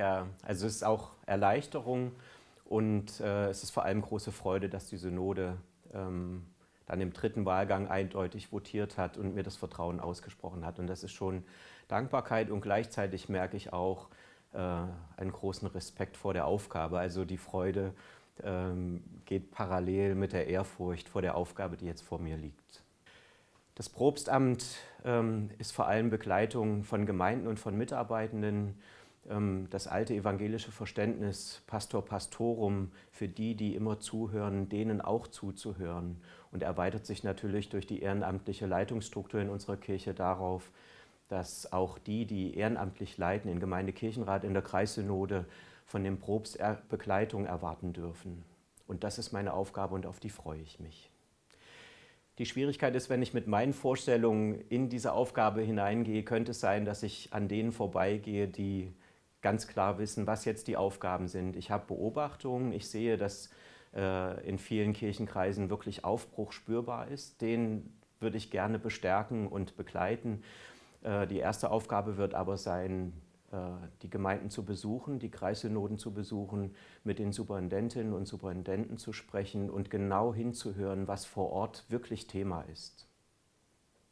Also es ist auch Erleichterung und äh, es ist vor allem große Freude, dass die Synode ähm, dann im dritten Wahlgang eindeutig votiert hat und mir das Vertrauen ausgesprochen hat. Und das ist schon Dankbarkeit und gleichzeitig merke ich auch äh, einen großen Respekt vor der Aufgabe. Also die Freude ähm, geht parallel mit der Ehrfurcht vor der Aufgabe, die jetzt vor mir liegt. Das Propstamt ähm, ist vor allem Begleitung von Gemeinden und von Mitarbeitenden. Ähm, das alte evangelische Verständnis Pastor Pastorum für die, die immer zuhören, denen auch zuzuhören und erweitert sich natürlich durch die ehrenamtliche Leitungsstruktur in unserer Kirche darauf, dass auch die, die ehrenamtlich leiten, in Gemeindekirchenrat, in der Kreissynode, von dem Probst Begleitung erwarten dürfen. Und das ist meine Aufgabe und auf die freue ich mich. Die Schwierigkeit ist, wenn ich mit meinen Vorstellungen in diese Aufgabe hineingehe, könnte es sein, dass ich an denen vorbeigehe, die ganz klar wissen, was jetzt die Aufgaben sind. Ich habe Beobachtungen, ich sehe, dass äh, in vielen Kirchenkreisen wirklich Aufbruch spürbar ist. Den würde ich gerne bestärken und begleiten. Äh, die erste Aufgabe wird aber sein, äh, die Gemeinden zu besuchen, die Kreissynoden zu besuchen, mit den Superintendentinnen und Superintendenten zu sprechen und genau hinzuhören, was vor Ort wirklich Thema ist.